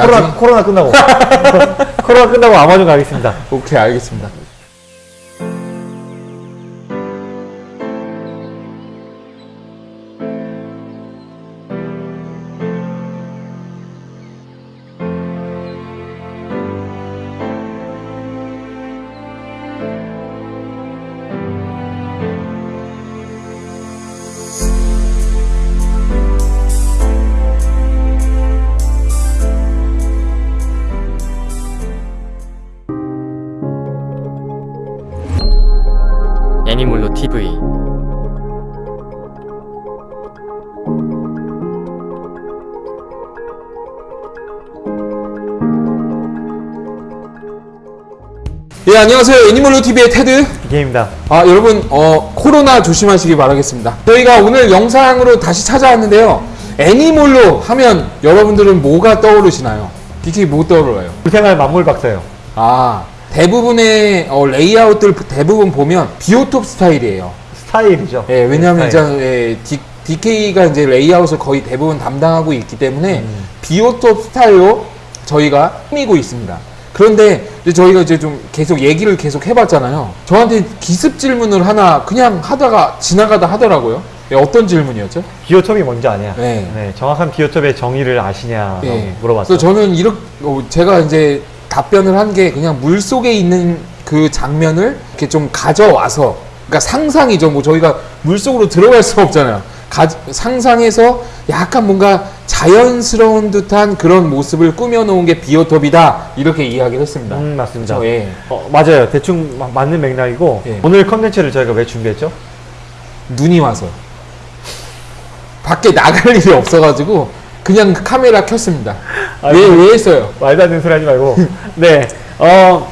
코로나? 코로나 끝나고. 코로나 끝나고 아마존 가겠습니다. 오케이 알겠습니다. 애니몰로 TV 예 안녕하세요 애니멀로 TV의 테드. 이게임입니다. 아 여러분 어 코로나 조심하시기 바라겠습니다. 저희가 오늘 영상으로 다시 찾아왔는데요. 애니몰로 하면 여러분들은 뭐가 떠오르시나요? DK 뭐 떠오르나요? 불생활 만물 박사예요. 아 대부분의 어, 레이아웃들 대부분 보면 비오톱 스타일이에요. 스타일이죠. 예, 왜냐하면 스타일. 이제 예, 디, DK가 이제 레이아웃을 거의 대부분 담당하고 있기 때문에 음. 비오톱 스타일로 저희가 꾸미고 있습니다. 그런데 이제 저희가 이제 좀 계속 얘기를 계속 해봤잖아요. 저한테 기습 질문을 하나 그냥 하다가 지나가다 하더라고요. 예, 어떤 질문이었죠? 비오톱이 뭔지 아냐? 네. 네, 정확한 비오톱의 정의를 아시냐고 예. 물어봤죠. 그래서 저는 이렇게 어, 제가 이제 답변을 한 게 그냥 물 속에 있는 그 장면을 이렇게 좀 가져와서 그러니까 상상이죠. 뭐 저희가 물 속으로 들어갈 수 없잖아요. 가, 상상해서 약간 뭔가 자연스러운 듯한 그런 모습을 꾸며놓은 게 비오톱이다 이렇게 이야기를 했습니다. 음, 맞습니다. 그렇죠? 예. 어, 맞아요. 대충 마- 맞는 맥락이고 예. 오늘 컨텐츠를 저희가 왜 준비했죠? 눈이 와서 밖에 나갈 일이 없어가지고 그냥 카메라 켰습니다. 아이고. 왜왜 했어요? 말도 안 되는 소리 하지 말고 네, 어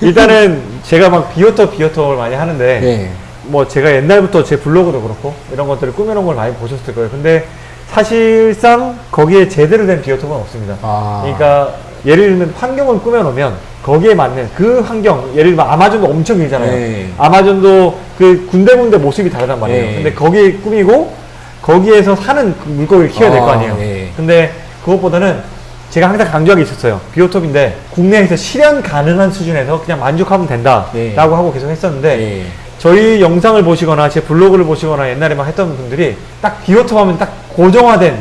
일단은 제가 막 비오톱 비오톱을 많이 하는데 예. 뭐 제가 옛날부터 제 블로그도 그렇고 이런 것들을 꾸며놓은 걸 많이 보셨을 거예요. 근데 사실상 거기에 제대로 된 비오톱은 없습니다. 아. 그러니까 예를 들면 환경을 꾸며놓으면 거기에 맞는 그 환경, 예를 들면 아마존도 엄청 길잖아요. 네. 아마존도 그 군데군데 모습이 다르단 말이에요. 네. 근데 거기에 꾸미고 거기에서 사는 그 물고기를 키워야 될 거 아, 아니에요. 네. 근데 그것보다는 제가 항상 강조하고 있었어요. 비오톱인데 국내에서 실현 가능한 수준에서 그냥 만족하면 된다라고 네. 하고 계속 했었는데 예. 저희 영상을 보시거나 제 블로그를 보시거나 옛날에만 했던 분들이 딱 비오톱 하면 딱 고정화된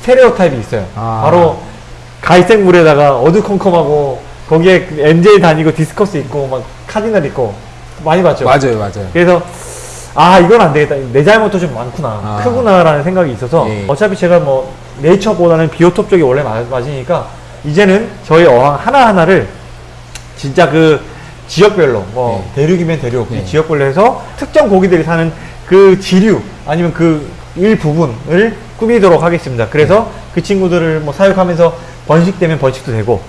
스테레오 타입이 있어요. 아. 바로 갈색 물에다가 어두컴컴하고 거기에 그 angel 다니고 디스커스 있고 막 cardinal 있고 많이 봤죠. 맞아요, 맞아요. 그래서 아 이건 안 되겠다. 내 잘못도 좀 많구나. 아. 크구나라는 생각이 있어서 예. 어차피 제가 뭐 네이처보다는 비오톱 쪽이 원래 맞- 맞으니까 이제는 저희 어항 하나하나를 진짜 그 지역별로 뭐 대륙이면 대륙 이 네. 지역별로 해서 특정 고기들이 사는 그 지류 아니면 그 일부분을 꾸미도록 하겠습니다. 그래서 네. 그 친구들을 뭐 사육하면서 번식되면 번식도 되고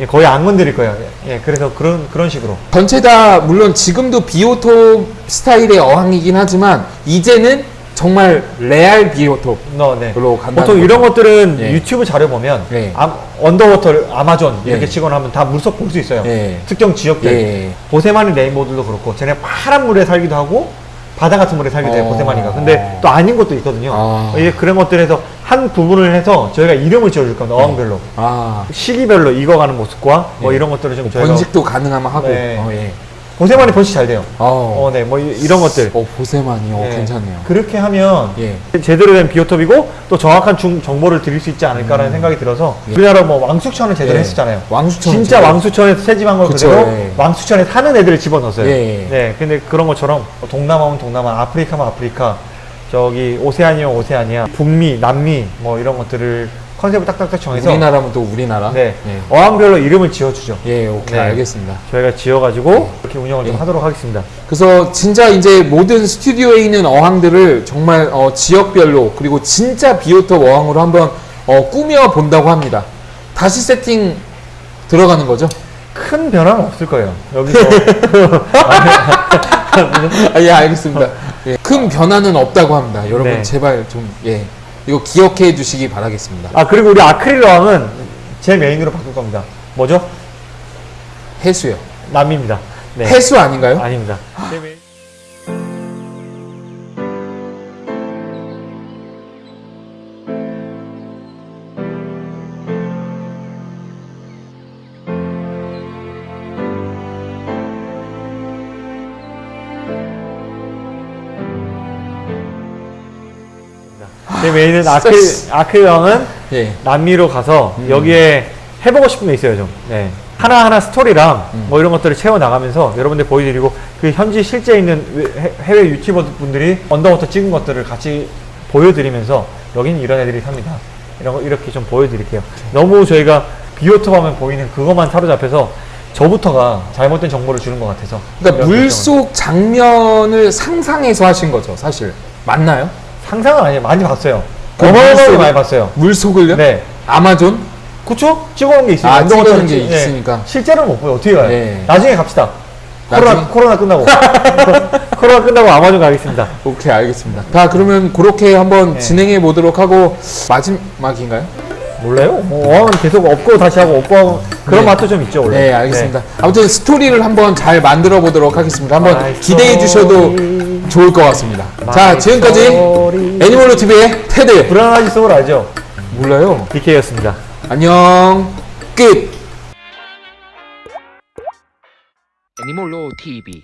예, 거의 안 건드릴 거예요. 예, 그래서 그런 그런 식으로 전체 다 물론 지금도 비오톱 스타일의 어항이긴 하지만 이제는 정말 레알 비오톱. 너, 네. 간다는 보통. 이런 것들은 예. 유튜브 자료 보면 예. 아, underwater Amazon 이렇게 예. 치거나 하면 다 물속 볼 수 있어요. 예. 특정 지역들. 예. 보세마니 rainbow들도 그렇고 쟤네 파란 물에 살기도 하고 바다 같은 물에 살기도 해요 어. 보세마니가. 근데 또 아닌 것도 있거든요. 아. 이게 그런 것들에서 한 부분을 해서 저희가 이름을 지어줄 겁니다. 어항별로. 아. 시기별로 익어가는 모습과 뭐 예. 이런 것들을 좀 저희가 번식도 가능하면 하고. 네. 어, 예. 보세마니 번식 잘 돼요. 어. 어, 네, 뭐 이- 이런 것들. 어, 보세만이 어, 네. 괜찮네요. 그렇게 하면 예. 제대로 된 비오톱이고 또 정확한 중- 정보를 드릴 수 있지 않을까라는 생각이 들어서 예. 우리나라 뭐 왕수천을 제대로 예. 했었잖아요. 왕수천. 진짜 왕수천에서 채집한 걸 그쵸, 그대로 예. 왕수천에 사는 애들을 집어넣었어요. 예. 네, 근데 그런 것처럼 동남아면 동남아, 아프리카면 아프리카, 저기 오세아니아면 오세아니아, 북미, 남미 뭐 이런 것들을 컨셉을 딱딱딱 정해서 우리나라면 또 우리나라. 네, 예. 어항별로 이름을 지어주죠. 예, 오케이 네. 알겠습니다. 저희가 지어가지고 이렇게 운영을 좀 예. 하도록 하겠습니다. 그래서 진짜 이제 모든 스튜디오에 있는 어항들을 정말 어, 지역별로 그리고 진짜 비오톱 어항으로 한번 어, 꾸며 본다고 합니다. 다시 세팅 들어가는 거죠? 큰 변화는 없을 거예요. 여기서 아, 예, 알겠습니다. 예, 큰 변화는 없다고 합니다. 여러분 네. 제발 좀 예. 이거 기억해 주시기 바라겠습니다. 아 그리고 우리 아크릴 어항은 제 메인으로 바꿀 겁니다. 뭐죠? 해수요. 남입니다. 네. 해수 아닌가요? 아닙니다. 제 메인은 아크 아크 형은 예. 남미로 가서 여기에 해보고 싶은 게 있어요 좀. 네. 하나하나 스토리랑 뭐 이런 것들을 채워 나가면서 여러분들 보여드리고 그 현지 실제 있는 해- 해외 유튜버 분들이 underwater 찍은 것들을 같이 보여드리면서 여기는 이런 애들이 삽니다. 이런 거 이렇게 좀 보여드릴게요. 너무 저희가 비오톱 하면 보이는 그것만 사로잡혀서 저부터가 잘못된 정보를 주는 것 같아서 그러니까 물속 장면을 상상해서 하신 거죠, 사실. 맞나요? 상상은 아니에요. 많이 봤어요. 그 어마어마하게 많이 봤어요. 물속을요? 네. 아마존? 그쵸? 찍어온 게 있어요. 아, 찍어놓은 게 찍- 네. 있으니까. 실제로는 못 보여. 어떻게 가요? 네. 나중에 갑시다. 코로나? 코로나 끝나고. 코로나 끝나고 아마존 가겠습니다. 오케이, 알겠습니다. 자, 그러면 그렇게 한번 네. 진행해 보도록 하고 마지막인가요? 몰라요? 뭐, 계속 엎고 다시 하고 엎고 하고 그런 네. 맛도 좀 있죠, 원래. 네, 알겠습니다. 아무튼 스토리를 한번 잘 만들어 보도록 하겠습니다. 한번 마이 기대해 주셔도. 좋을 것 같습니다. 자, 지금까지. 애니멀로 TV의 테드. 불안하지 소울 알죠? 몰라요. BK였습니다. 안녕. 끝. 애니몰로 TV